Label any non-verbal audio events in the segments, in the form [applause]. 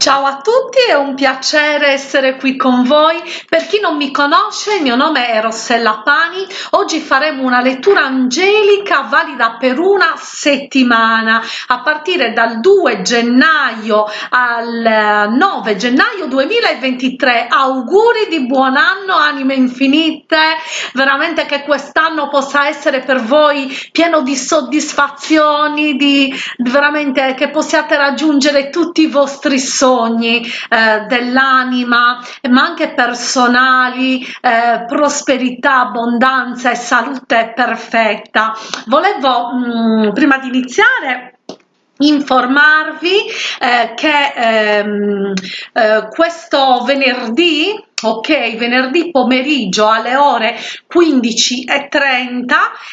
Ciao a tutti, è un piacere essere qui con voi. Per chi non mi conosce, il mio nome è Rossella Pani. Oggi faremo una lettura angelica valida per una settimana, a partire dal 2 gennaio al 9 gennaio 2023. Auguri di buon anno, anime infinite. Veramente che quest'anno possa essere per voi pieno di soddisfazioni, di veramente che possiate raggiungere tutti i vostri sogni sogni eh, dell'anima ma anche personali eh, prosperità abbondanza e salute perfetta. Volevo mh, mm, prima di iniziare informarvi eh, che ehm, eh, questo venerdì ok venerdì pomeriggio alle ore 15.30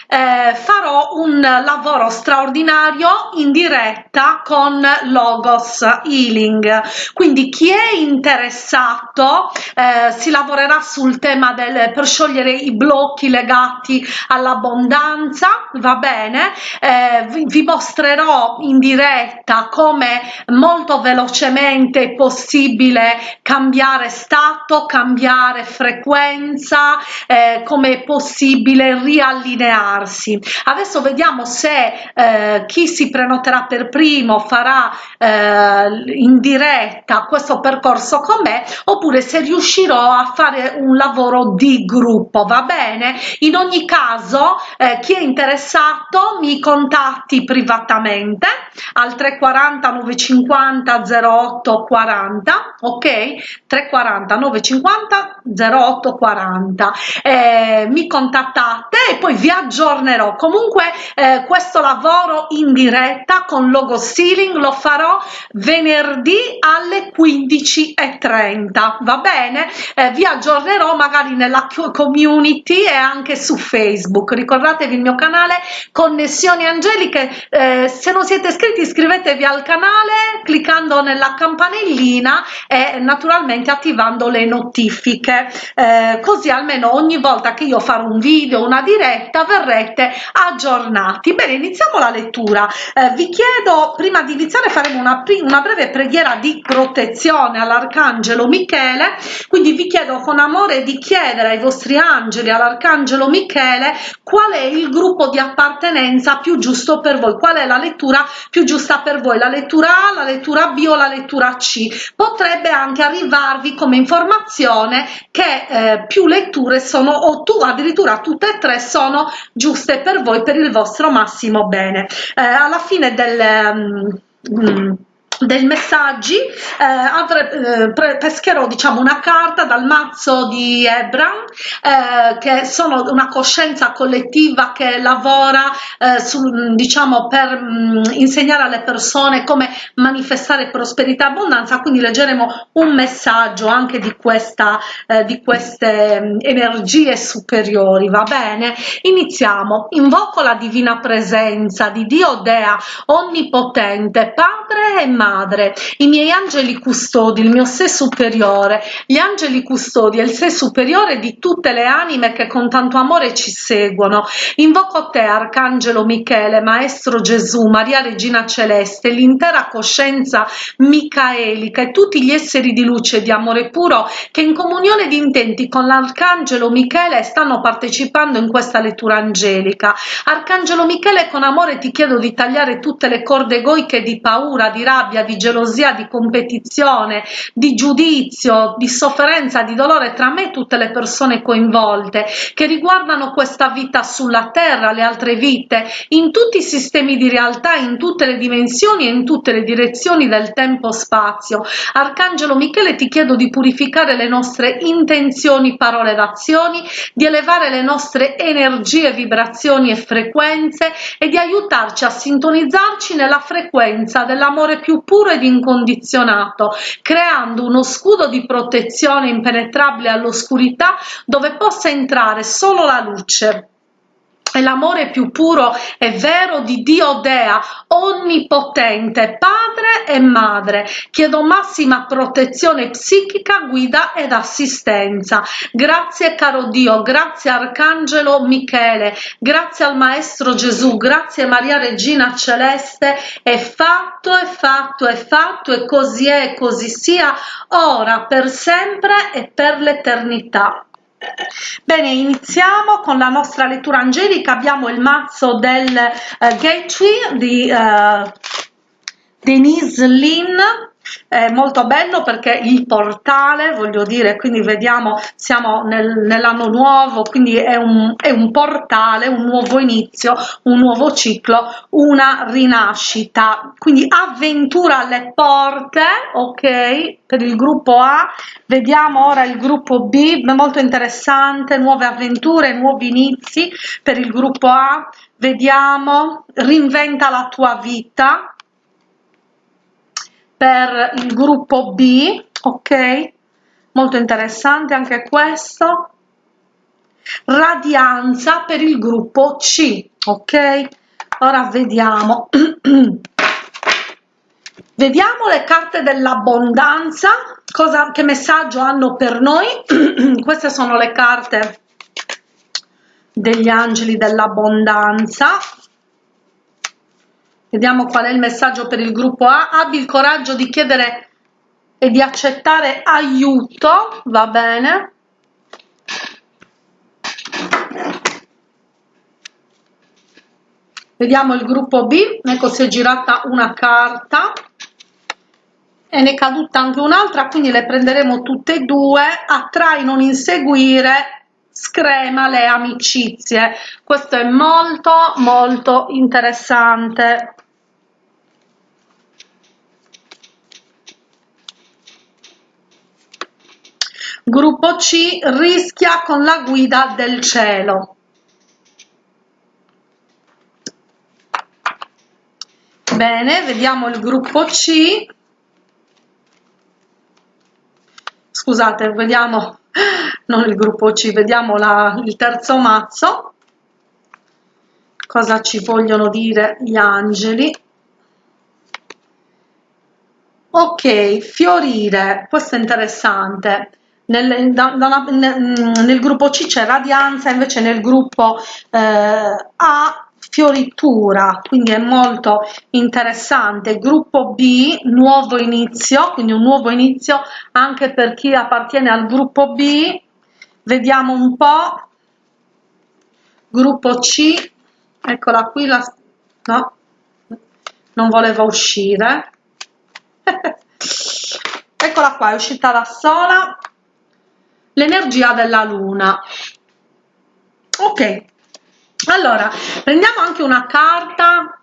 eh, farò un lavoro straordinario in diretta con logos healing. Quindi chi è interessato eh, si lavorerà sul tema del per sciogliere i blocchi legati all'abbondanza va bene? Eh, vi, vi mostrerò in diretta come molto velocemente è possibile cambiare stato cambiare frequenza eh, come è possibile riallinearsi. Adesso vediamo se eh, chi si prenoterà per primo farà eh, in diretta questo percorso con me oppure se riuscirò a fare un lavoro di gruppo va bene? In ogni caso eh, chi è interessato mi contatti privatamente al 340 950 08 40 ok? 340 950 50 08 40 eh, mi contattate e poi vi aggiornerò. Comunque eh, questo lavoro in diretta con logo stealing lo farò venerdì alle 15 e 30 va bene? Eh, vi aggiornerò magari nella community e anche su facebook. Ricordatevi il mio canale connessioni angeliche. Eh, se non siete iscritti iscrivetevi al canale cliccando nella campanellina e naturalmente attivando le notifiche notifiche eh, così almeno ogni volta che io farò un video una diretta verrete aggiornati. Bene iniziamo la lettura. Eh, vi chiedo prima di iniziare faremo una, una breve preghiera di protezione all'arcangelo michele. Quindi vi chiedo con amore di chiedere ai vostri angeli all'arcangelo michele qual è il gruppo di appartenenza più giusto per voi? Qual è la lettura più giusta per voi? La lettura a la lettura b o la lettura c? Potrebbe anche arrivarvi come informazione attenzione che eh, più letture sono o tu addirittura tutte e tre sono giuste per voi per il vostro massimo bene. Eh, alla fine del um, dei messaggi. Eh, avre, eh, pescherò diciamo una carta dal mazzo di Ebram eh, che sono una coscienza collettiva che lavora eh, su, diciamo per mh, mm, insegnare alle persone come manifestare prosperità e abbondanza. Quindi leggeremo un messaggio anche di questa eh, di queste mh, mm, energie superiori. Va bene? Iniziamo. Invoco la divina presenza di Dio Dea onnipotente padre e madre madre, i miei angeli custodi, il mio sé superiore, gli angeli custodi e il sé superiore di tutte le anime che con tanto amore ci seguono. Invoco te, Arcangelo Michele, Maestro Gesù, Maria Regina Celeste, l'intera coscienza micaelica e tutti gli esseri di luce e di amore puro che in comunione di intenti con l'Arcangelo Michele stanno partecipando in questa lettura angelica. Arcangelo Michele, con amore ti chiedo di tagliare tutte le corde egoiche di paura, di rabbia, rabbia, di gelosia, di competizione, di giudizio, di sofferenza, di dolore tra me e tutte le persone coinvolte che riguardano questa vita sulla terra, le altre vite, in tutti i sistemi di realtà, in tutte le dimensioni e in tutte le direzioni del tempo-spazio. Arcangelo Michele ti chiedo di purificare le nostre intenzioni, parole ed azioni, di elevare le nostre energie, vibrazioni e frequenze e di aiutarci a sintonizzarci nella frequenza dell'amore più puro ed incondizionato, creando uno scudo di protezione impenetrabile all'oscurità dove possa entrare solo la luce è l'amore più puro e vero di Dio Dea, onnipotente, padre e madre. Chiedo massima protezione psichica, guida ed assistenza. Grazie caro Dio, grazie Arcangelo Michele, grazie al Maestro Gesù, grazie Maria Regina Celeste, è fatto, è fatto, è fatto e così è, così sia, ora, per sempre e per l'eternità. Bene, iniziamo con la nostra lettura angelica. Abbiamo il mazzo del uh, Gateway di uh, Denise Lynn è molto bello perché il portale voglio dire quindi vediamo siamo nel, nell'anno nuovo quindi è un, è un portale un nuovo inizio un nuovo ciclo una rinascita. Quindi avventura alle porte ok per il gruppo A. Vediamo ora il gruppo B molto interessante nuove avventure nuovi inizi per il gruppo A. Vediamo reinventa la tua vita per il gruppo B, ok? Molto interessante anche questo. Radianza per il gruppo C, ok? Ora vediamo. [clears throat] vediamo le carte dell'abbondanza, cosa che messaggio hanno per noi. [clears throat] Queste sono le carte degli angeli dell'abbondanza Vediamo qual è il messaggio per il gruppo A. Abbi il coraggio di chiedere e di accettare aiuto, va bene? Vediamo il gruppo B, ecco si è girata una carta e ne è caduta anche un'altra, quindi le prenderemo tutte e due. Attrai, non inseguire, screma le amicizie. Questo è molto molto interessante. Gruppo C rischia con la guida del cielo. Bene, vediamo il gruppo C. Scusate, vediamo, non il gruppo C, vediamo la, il terzo mazzo. Cosa ci vogliono dire gli angeli? Ok, fiorire, questo è interessante nel, da, da una, nel, nel gruppo C c'è radianza, invece nel gruppo eh, A fioritura, quindi è molto interessante. Gruppo B, nuovo inizio, quindi un nuovo inizio anche per chi appartiene al gruppo B. Vediamo un po'. Gruppo C, eccola qui, la, no, non voleva uscire. [laughs] eccola qua, è uscita da sola l'energia della luna. Ok allora prendiamo anche una carta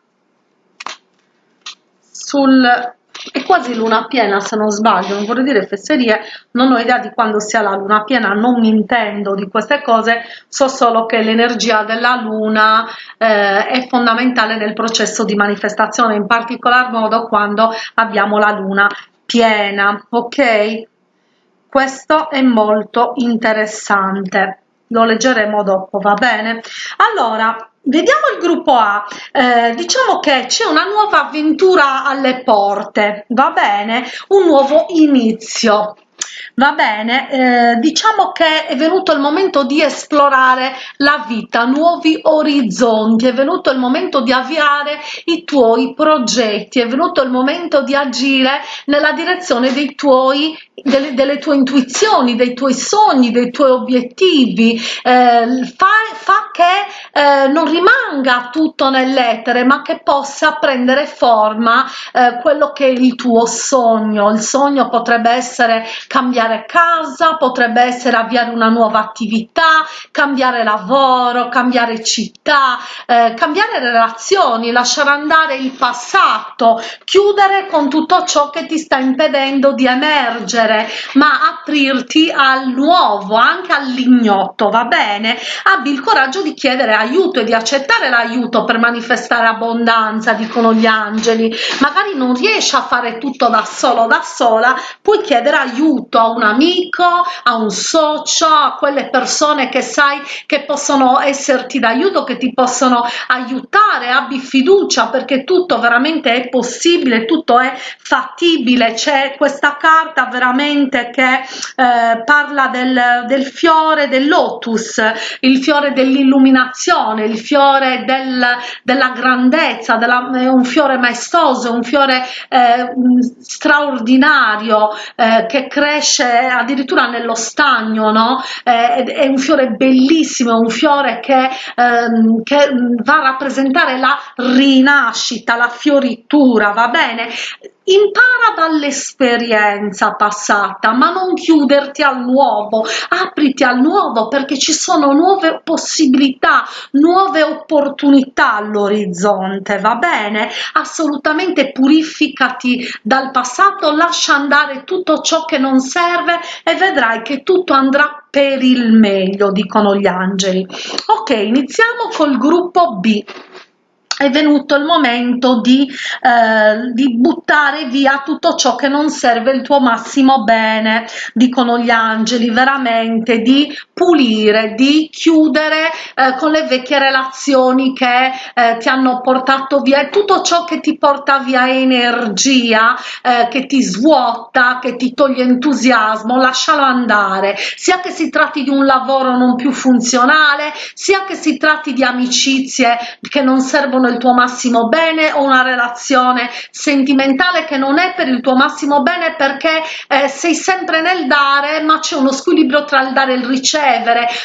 sul è quasi luna piena se non sbaglio non vorrei dire fesserie non ho idea di quando sia la luna piena non mi intendo di queste cose so solo che l'energia della luna eh, è fondamentale nel processo di manifestazione in particolar modo quando abbiamo la luna piena ok questo è molto interessante. Lo leggeremo dopo va bene? Allora vediamo il gruppo a. Eh, diciamo che c'è una nuova avventura alle porte va bene? Un nuovo inizio va bene eh, diciamo che è venuto il momento di esplorare la vita nuovi orizzonti è venuto il momento di avviare i tuoi progetti è venuto il momento di agire nella direzione dei tuoi delle, delle tue intuizioni dei tuoi sogni dei tuoi obiettivi. Eh, fa, fa che eh, non rimanga tutto nell'etere ma che possa prendere forma eh, quello che è il tuo sogno. Il sogno potrebbe essere cambiare casa, potrebbe essere avviare una nuova attività, cambiare lavoro, cambiare città, eh, cambiare relazioni, lasciare andare il passato, chiudere con tutto ciò che ti sta impedendo di emergere, ma aprirti al nuovo, anche all'ignoto, va bene? Abbi il coraggio di chiedere aiuto e di accettare l'aiuto per manifestare abbondanza, dicono gli angeli. Magari non riesci a fare tutto da solo, da sola, puoi chiedere aiuto aiuto a un amico, a un socio, a quelle persone che sai che possono esserti d'aiuto, che ti possono aiutare, abbi fiducia perché tutto veramente è possibile, tutto è fattibile, c'è questa carta veramente che eh, parla del, del fiore del lotus, il fiore dell'illuminazione, il fiore del, della grandezza, della, è un fiore maestoso, un fiore eh, straordinario eh, che cresce addirittura nello stagno, no? Eh, è un fiore bellissimo, un fiore che, ehm, che va a rappresentare la rinascita, la fioritura, va bene? Impara dall'esperienza passata ma non chiuderti al nuovo. Apriti al nuovo perché ci sono nuove possibilità nuove opportunità all'orizzonte va bene? Assolutamente purificati dal passato lascia andare tutto ciò che non serve e vedrai che tutto andrà per il meglio dicono gli angeli. Ok iniziamo col gruppo b è venuto il momento di, eh, di, buttare via tutto ciò che non serve il tuo massimo bene, dicono gli angeli, veramente di pulire, di chiudere eh, con le vecchie relazioni che eh, ti hanno portato via. Tutto ciò che ti porta via energia, eh, che ti svuota, che ti toglie entusiasmo, lascialo andare, sia che si tratti di un lavoro non più funzionale, sia che si tratti di amicizie che non servono il tuo massimo bene o una relazione sentimentale che non è per il tuo massimo bene perché eh, sei sempre nel dare ma c'è uno squilibrio tra il dare e il ricevere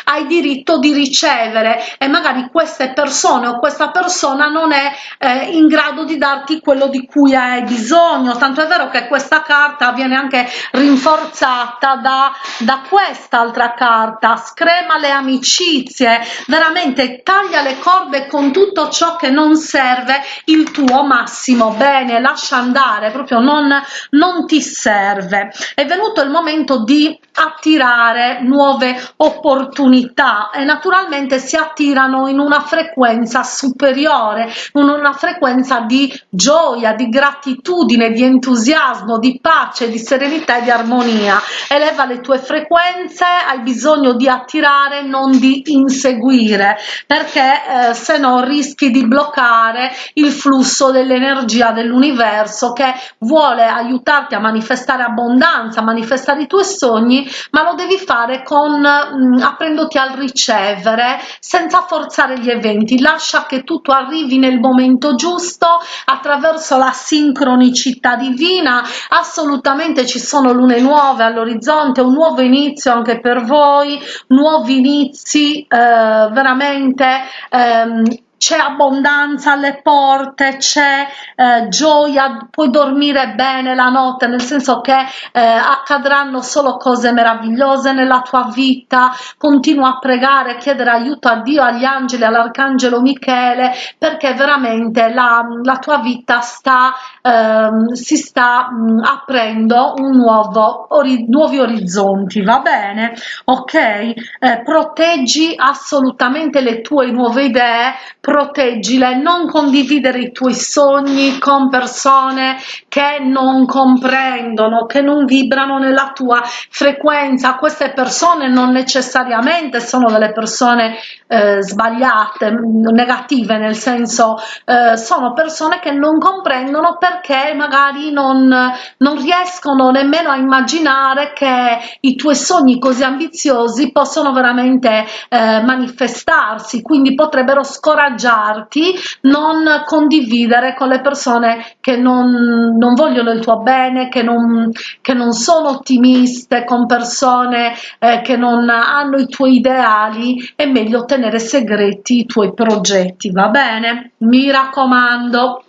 hai diritto di ricevere. E magari queste persone o questa persona non è eh, in grado di darti quello di cui hai bisogno. Tanto è vero che questa carta viene anche rinforzata da, da quest'altra carta. Screma le amicizie. Veramente taglia le corde con tutto ciò che non serve il tuo massimo bene. Lascia andare proprio non non ti serve. È venuto il momento di attirare nuove opportunità e naturalmente si attirano in una frequenza superiore in una frequenza di gioia di gratitudine di entusiasmo di pace di serenità e di armonia. Eleva le tue frequenze hai bisogno di attirare non di inseguire perché eh, se no rischi di bloccare il flusso dell'energia dell'universo che vuole aiutarti a manifestare abbondanza, a manifestare i tuoi sogni, ma lo devi fare con mh, mm, aprendoti al ricevere senza forzare gli eventi, lascia che tutto arrivi nel momento giusto attraverso la sincronicità divina, assolutamente ci sono lune nuove all'orizzonte, un nuovo inizio anche per voi, nuovi inizi eh, veramente ehm, c'è abbondanza alle porte, c'è eh, gioia, puoi dormire bene la notte, nel senso che eh, accadranno solo cose meravigliose nella tua vita, continua a pregare, chiedere aiuto a Dio, agli angeli, all'arcangelo Michele, perché veramente la, la tua vita sta, ehm, si sta mh, mm, aprendo un nuovo, ori, nuovi orizzonti, va bene? Ok? Eh, proteggi assolutamente le tue nuove idee, proteggile, non condividere i tuoi sogni con persone che non comprendono, che non vibrano nella tua frequenza. Queste persone non necessariamente sono delle persone eh, sbagliate, negative, nel senso eh, sono persone che non comprendono perché magari non, non riescono nemmeno a immaginare che i tuoi sogni così ambiziosi possono veramente eh, manifestarsi, quindi potrebbero scoraggiare scoraggiarti, non condividere con le persone che non, non vogliono il tuo bene, che non, che non sono ottimiste, con persone eh, che non hanno i tuoi ideali, è meglio tenere segreti i tuoi progetti, va bene? Mi raccomando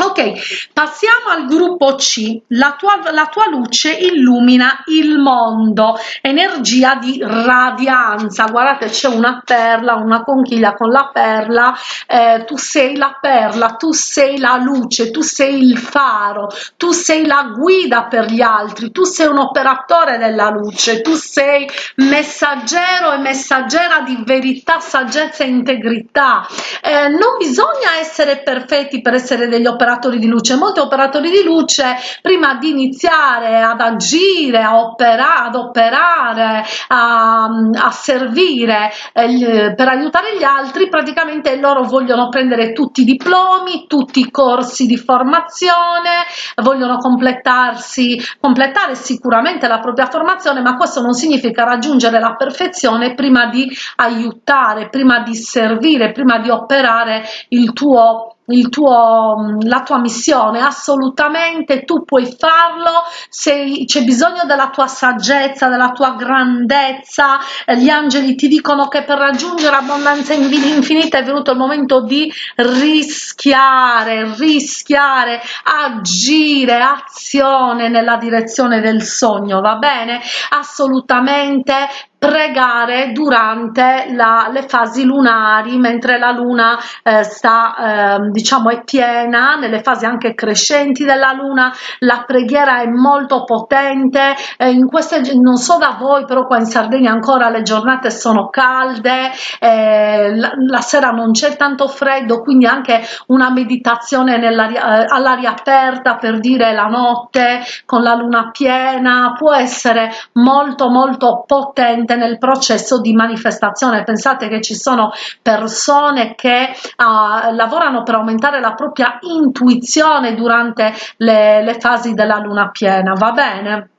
ok passiamo al gruppo c. La tua, la tua luce illumina il mondo. Energia di radianza. Guardate c'è una perla una conchiglia con la perla. Eh, tu sei la perla tu sei la luce tu sei il faro tu sei la guida per gli altri tu sei un operatore della luce tu sei messaggero e messaggera di verità saggezza e integrità. Eh, non bisogna essere perfetti per essere degli operatori operatori di luce molti operatori di luce prima di iniziare ad agire a operare ad operare a, a servire eh, per aiutare gli altri praticamente loro vogliono prendere tutti i diplomi tutti i corsi di formazione vogliono completarsi completare sicuramente la propria formazione ma questo non significa raggiungere la perfezione prima di aiutare prima di servire prima di operare il tuo tuo, la tua missione, assolutamente tu puoi farlo, se c'è bisogno della tua saggezza, della tua grandezza, eh, gli angeli ti dicono che per raggiungere abbondanza infinita è venuto il momento di rischiare, rischiare, agire, azione nella direzione del sogno, va bene? Assolutamente pregare durante la, le fasi lunari mentre la luna eh, sta eh, diciamo è piena nelle fasi anche crescenti della luna la preghiera è molto potente eh, in queste non so da voi però qua in Sardegna ancora le giornate sono calde eh, la, la, sera non c'è tanto freddo quindi anche una meditazione eh, all'aria aperta per dire la notte con la luna piena può essere molto molto potente presente nel processo di manifestazione. Pensate che ci sono persone che uh, lavorano per aumentare la propria intuizione durante le, le fasi della luna piena va bene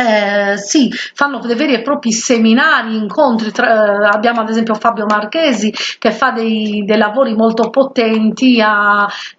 eh, sì, fanno dei veri e propri seminari, incontri, tra, eh, abbiamo ad esempio Fabio Marchesi che fa dei, dei lavori molto potenti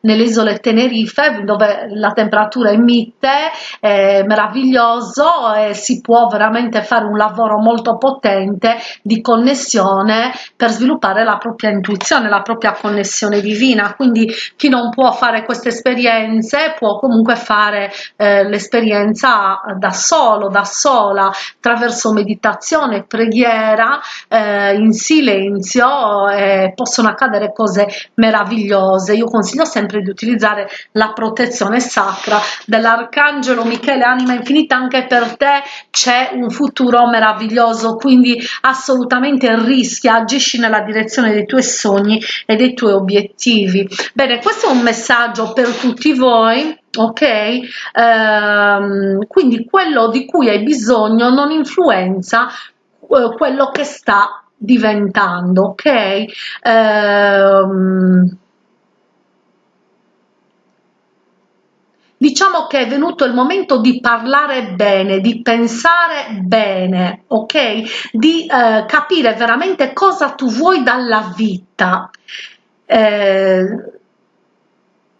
nelle isole Tenerife dove la temperatura è mite, è meraviglioso e si può veramente fare un lavoro molto potente di connessione per sviluppare la propria intuizione, la propria connessione divina, quindi chi non può fare queste esperienze può comunque fare eh, l'esperienza da solo, da sola attraverso meditazione preghiera eh, in silenzio eh, possono accadere cose meravigliose. Io consiglio sempre di utilizzare la protezione sacra dell'arcangelo michele anima infinita anche per te c'è un futuro meraviglioso quindi assolutamente rischia agisci nella direzione dei tuoi sogni e dei tuoi obiettivi. Bene questo è un messaggio per tutti voi ok? Ehm, quindi quello di cui hai bisogno non influenza eh, quello che sta diventando ok? Ehm, diciamo che è venuto il momento di parlare bene di pensare bene ok? Di eh, capire veramente cosa tu vuoi dalla vita. Eh,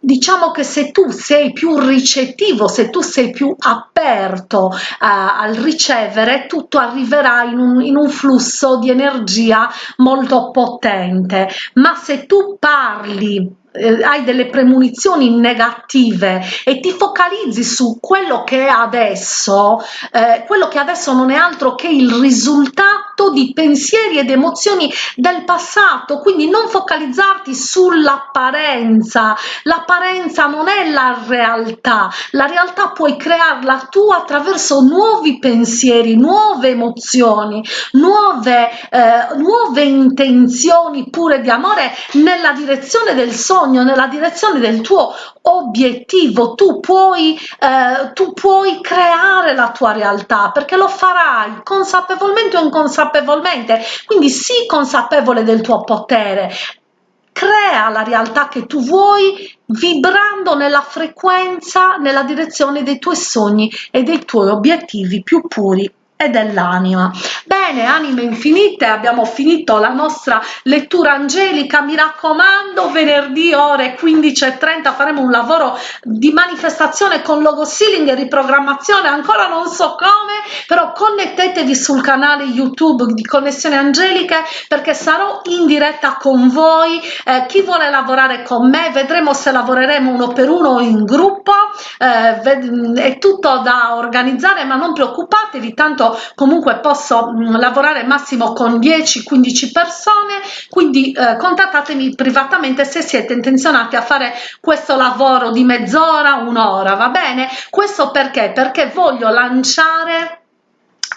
diciamo che se tu sei più ricettivo, se tu sei più aperto uh, al ricevere, tutto arriverà in un, in un flusso di energia molto potente. Ma se tu parli eh, hai delle premonizioni negative e ti focalizzi su quello che è adesso, eh, quello che adesso non è altro che il risultato di pensieri ed emozioni del passato, quindi non focalizzarti sull'apparenza, l'apparenza non è la realtà, la realtà puoi crearla tu attraverso nuovi pensieri, nuove emozioni, nuove, eh, nuove intenzioni pure di amore nella direzione del sogno sogno, nella direzione del tuo obiettivo, tu puoi, eh, tu puoi creare la tua realtà perché lo farai consapevolmente o inconsapevolmente, quindi sii consapevole del tuo potere, crea la realtà che tu vuoi vibrando nella frequenza, nella direzione dei tuoi sogni e dei tuoi obiettivi più puri e dell'anima. Bene, anime infinite, abbiamo finito la nostra lettura angelica, mi raccomando, venerdì ore 15.30 faremo un lavoro di manifestazione con logo sealing e riprogrammazione, ancora non so come, però connettetevi sul canale YouTube di Connessione Angeliche perché sarò in diretta con voi, eh, chi vuole lavorare con me, vedremo se lavoreremo uno per uno in gruppo, eh, è tutto da organizzare ma non preoccupatevi, tanto comunque posso mh, mm, lavorare massimo con 10-15 persone quindi eh, contattatemi privatamente se siete intenzionati a fare questo lavoro di mezz'ora un'ora va bene? Questo perché? Perché voglio lanciare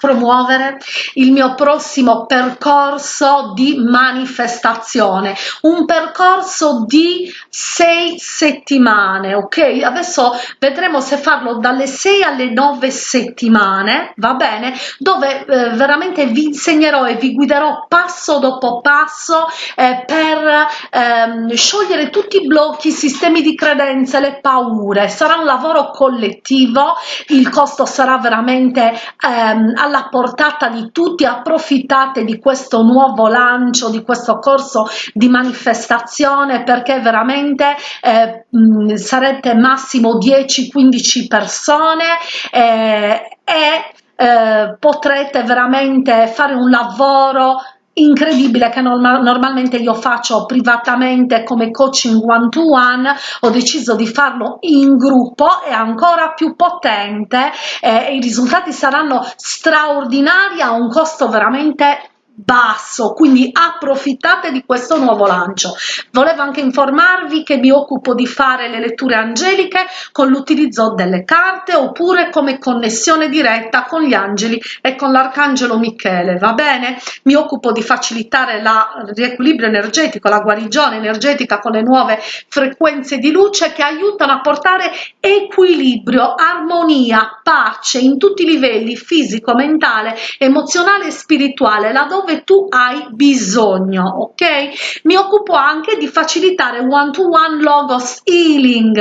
promuovere il mio prossimo percorso di manifestazione. Un percorso di sei settimane ok? Adesso vedremo se farlo dalle 6 alle 9 settimane va bene? Dove eh, veramente vi insegnerò e vi guiderò passo dopo passo eh, per ehm, sciogliere tutti i blocchi i sistemi di credenze le paure. Sarà un lavoro collettivo il costo sarà veramente ehm, alla alla portata di tutti approfittate di questo nuovo lancio di questo corso di manifestazione perché veramente eh, mh, sarete massimo 10-15 persone eh, e eh, potrete veramente fare un lavoro incredibile che norma normalmente io faccio privatamente come coaching one to one ho deciso di farlo in gruppo è ancora più potente eh, i risultati saranno straordinari a un costo veramente basso quindi approfittate di questo nuovo lancio. Volevo anche informarvi che mi occupo di fare le letture angeliche con l'utilizzo delle carte oppure come connessione diretta con gli angeli e con l'arcangelo michele va bene? Mi occupo di facilitare la riequilibrio energetico la guarigione energetica con le nuove frequenze di luce che aiutano a portare equilibrio armonia pace in tutti i livelli fisico mentale emozionale e spirituale laddove dove tu hai bisogno ok? Mi occupo anche di facilitare one to one logos healing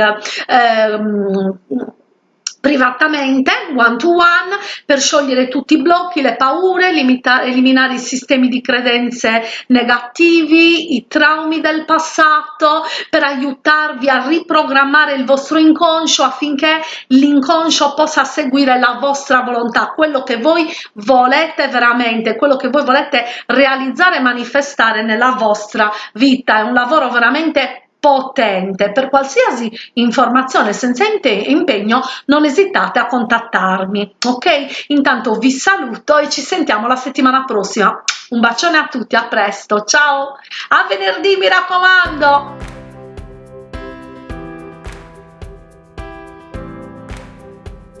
ehm, privatamente one to one per sciogliere tutti i blocchi le paure limitare eliminare i sistemi di credenze negativi i traumi del passato per aiutarvi a riprogrammare il vostro inconscio affinché l'inconscio possa seguire la vostra volontà quello che voi volete veramente quello che voi volete realizzare e manifestare nella vostra vita. È un lavoro veramente potente. Per qualsiasi informazione senza impegno non esitate a contattarmi ok? Intanto vi saluto e ci sentiamo la settimana prossima. Un bacione a tutti a presto. Ciao. A venerdì mi raccomando